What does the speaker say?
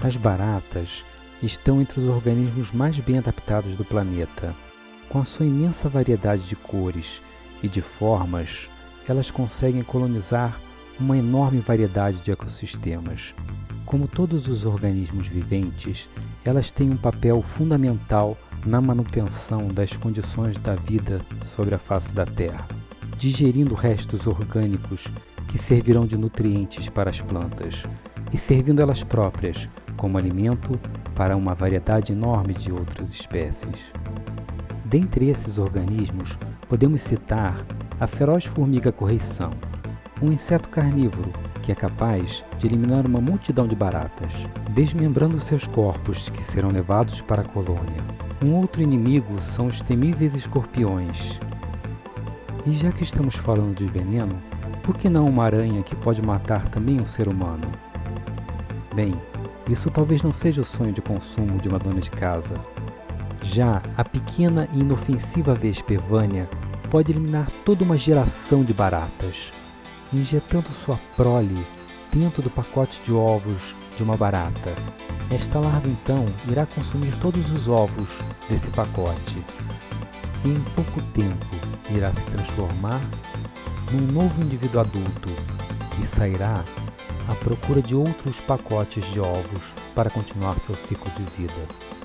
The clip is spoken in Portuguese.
As baratas estão entre os organismos mais bem adaptados do planeta. Com a sua imensa variedade de cores e de formas, elas conseguem colonizar uma enorme variedade de ecossistemas. Como todos os organismos viventes, elas têm um papel fundamental na manutenção das condições da vida sobre a face da Terra, digerindo restos orgânicos que servirão de nutrientes para as plantas e servindo elas próprias como alimento para uma variedade enorme de outras espécies. Dentre esses organismos, podemos citar a feroz formiga correição, um inseto carnívoro que é capaz de eliminar uma multidão de baratas, desmembrando seus corpos que serão levados para a colônia. Um outro inimigo são os temíveis escorpiões. E já que estamos falando de veneno, por que não uma aranha que pode matar também um ser humano? Bem, isso talvez não seja o sonho de consumo de uma dona de casa. Já a pequena e inofensiva vespa Evânia pode eliminar toda uma geração de baratas, injetando sua prole dentro do pacote de ovos de uma barata. Esta larva então irá consumir todos os ovos desse pacote e em pouco tempo irá se transformar num novo indivíduo adulto e sairá à procura de outros pacotes de ovos para continuar seu ciclo de vida.